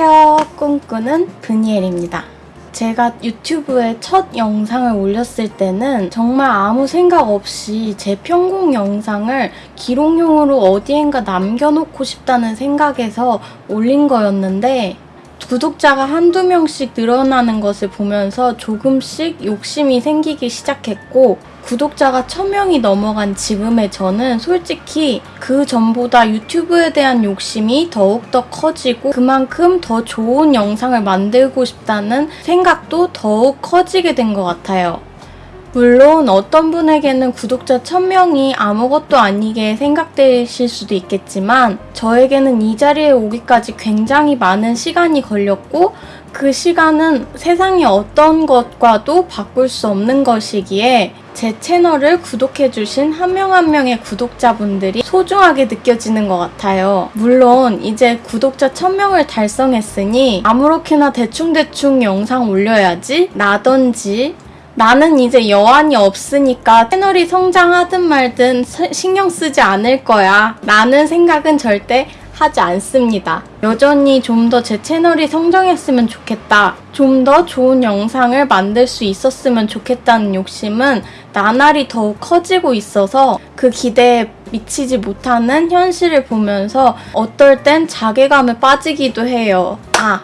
안녕하세요. 꿈꾸는 브니엘입니다. 제가 유튜브에 첫 영상을 올렸을 때는 정말 아무 생각 없이 제 편곡 영상을 기록용으로 어디엔가 남겨놓고 싶다는 생각에서 올린 거였는데 구독자가 한두 명씩 늘어나는 것을 보면서 조금씩 욕심이 생기기 시작했고 구독자가 1000명이 넘어간 지금의 저는 솔직히 그 전보다 유튜브에 대한 욕심이 더욱더 커지고 그만큼 더 좋은 영상을 만들고 싶다는 생각도 더욱 커지게 된 것 같아요. 물론 어떤 분에게는 구독자 1000명이 아무것도 아니게 생각되실 수도 있겠지만 저에게는 이 자리에 오기까지 굉장히 많은 시간이 걸렸고 그 시간은 세상의 어떤 것과도 바꿀 수 없는 것이기에 제 채널을 구독해주신 한 명 한 명의 구독자분들이 소중하게 느껴지는 것 같아요. 물론 이제 구독자 1000명을 달성했으니 아무렇게나 대충대충 영상 올려야지 나던지 나는 이제 여한이 없으니까 채널이 성장하든 말든 서- 신경 쓰지 않을 거야. 라는 생각은 절대 하지 않습니다. 여전히 좀 더 제 채널이 성장했으면 좋겠다. 좀 더 좋은 영상을 만들 수 있었으면 좋겠다는 욕심은 나날이 더욱 커지고 있어서 그 기대에 미치지 못하는 현실을 보면서 어떨 땐 자괴감에 빠지기도 해요. 아,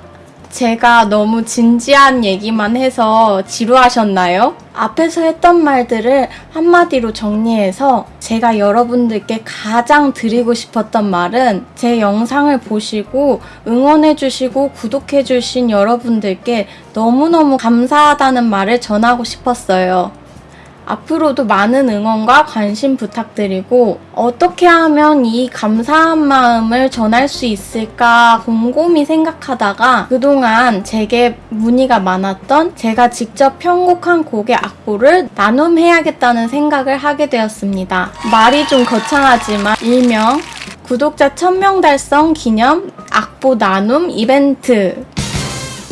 제가 너무 진지한 얘기만 해서 지루하셨나요? 앞에서 했던 말들을 한마디로 정리해서 제가 여러분들께 가장 드리고 싶었던 말은 제 영상을 보시고 응원해주시고 구독해주신 여러분들께 너무너무 감사하다는 말을 전하고 싶었어요. 앞으로도 많은 응원과 관심 부탁드리고 어떻게 하면 이 감사한 마음을 전할 수 있을까 곰곰이 생각하다가 그동안 제게 문의가 많았던 제가 직접 편곡한 곡의 악보를 나눔해야겠다는 생각을 하게 되었습니다. 말이 좀 거창하지만 일명 구독자 1000명 달성 기념 악보 나눔 이벤트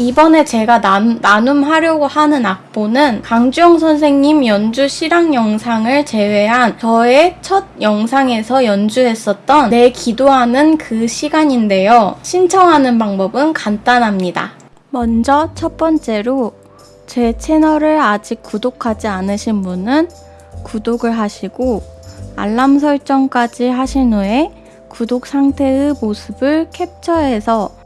이번에 제가 난, 나눔하려고 하는 악보는 강주영 선생님 연주 실황 영상을 제외한 저의 첫 영상에서 연주했었던 내 기도하는 그 시간인데요. 신청하는 방법은 간단합니다. 먼저 첫 번째로 제 채널을 아직 구독하지 않으신 분은 구독을 하시고 알람 설정까지 하신 후에 구독 상태의 모습을 캡처해서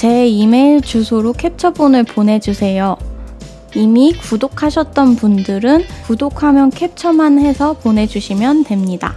제 이메일 주소로 캡처본을 보내주세요. 이미 구독하셨던 분들은 구독하면 캡처만 해서 보내주시면 됩니다.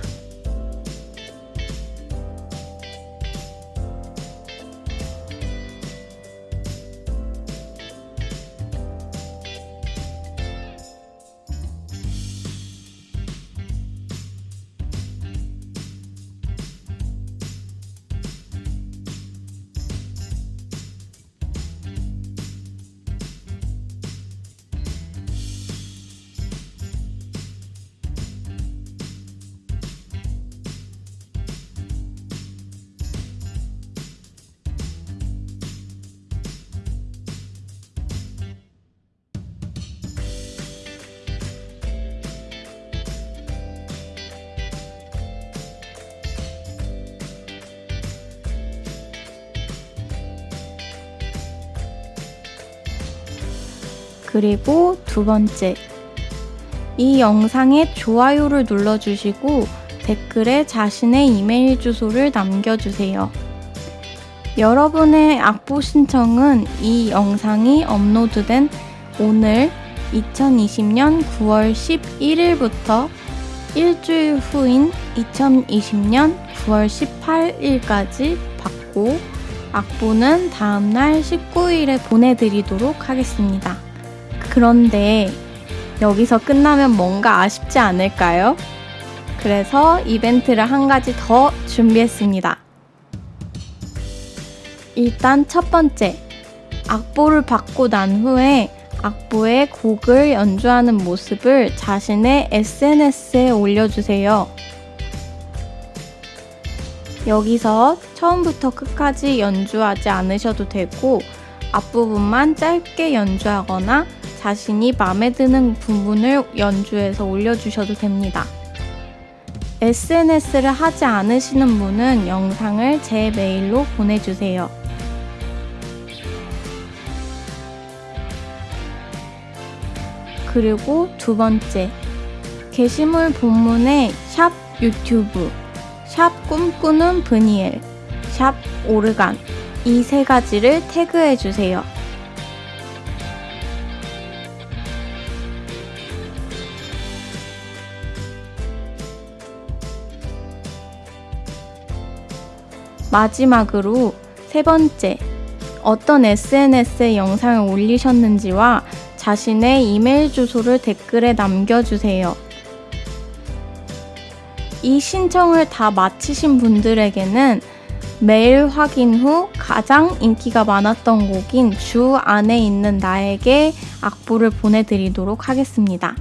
그리고 두 번째. 이 영상에 좋아요를 눌러주시고 댓글에 자신의 이메일 주소를 남겨주세요. 여러분의 악보 신청은 이 영상이 업로드된 오늘 2020년 9월 11일부터 일주일 후인 2020년 9월 18일까지 받고 악보는 다음날 19일에 보내드리도록 하겠습니다. 그런데 여기서 끝나면 뭔가 아쉽지 않을까요? 그래서 이벤트를 한 가지 더 준비했습니다. 일단 첫 번째, 악보를 받고 난 후에 악보의 곡을 연주하는 모습을 자신의 SNS에 올려주세요. 여기서 처음부터 끝까지 연주하지 않으셔도 되고 앞부분만 짧게 연주하거나 자신이 마음에 드는 부분을 연주해서 올려주셔도 됩니다. SNS를 하지 않으시는 분은 영상을 제 메일로 보내주세요. 그리고 두 번째, 게시물 본문에 샵 유튜브, 샵 꿈꾸는 브니엘, 샵 오르간 이 세 가지를 태그해 주세요. 마지막으로 세 번째, 어떤 SNS에 영상을 올리셨는지와 자신의 이메일 주소를 댓글에 남겨주세요. 이 신청을 다 마치신 분들에게는 메일 확인 후 가장 인기가 많았던 곡인 주 안에 있는 나에게 악보를 보내드리도록 하겠습니다.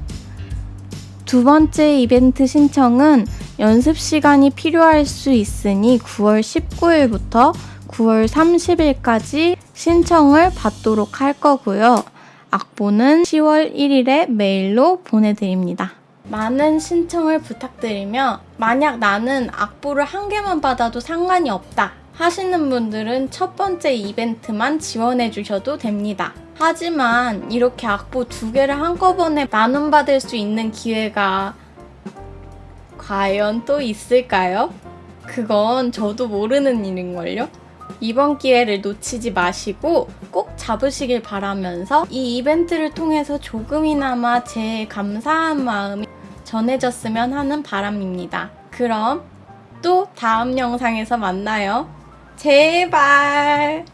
두 번째 이벤트 신청은 연습 시간이 필요할 수 있으니 9월 19일부터 9월 30일까지 신청을 받도록 할 거고요. 악보는 10월 1일에 메일로 보내드립니다. 많은 신청을 부탁드리며 만약 나는 악보를 한 개만 받아도 상관이 없다 하시는 분들은 첫 번째 이벤트만 지원해 주셔도 됩니다. 하지만 이렇게 악보 두 개를 한꺼번에 나눔받을 수 있는 기회가 과연 또 있을까요? 그건 저도 모르는 일인걸요? 이번 기회를 놓치지 마시고 꼭 잡으시길 바라면서 이 이벤트를 통해서 조금이나마 제 감사한 마음이 전해졌으면 하는 바람입니다. 그럼 또 다음 영상에서 만나요. 제발!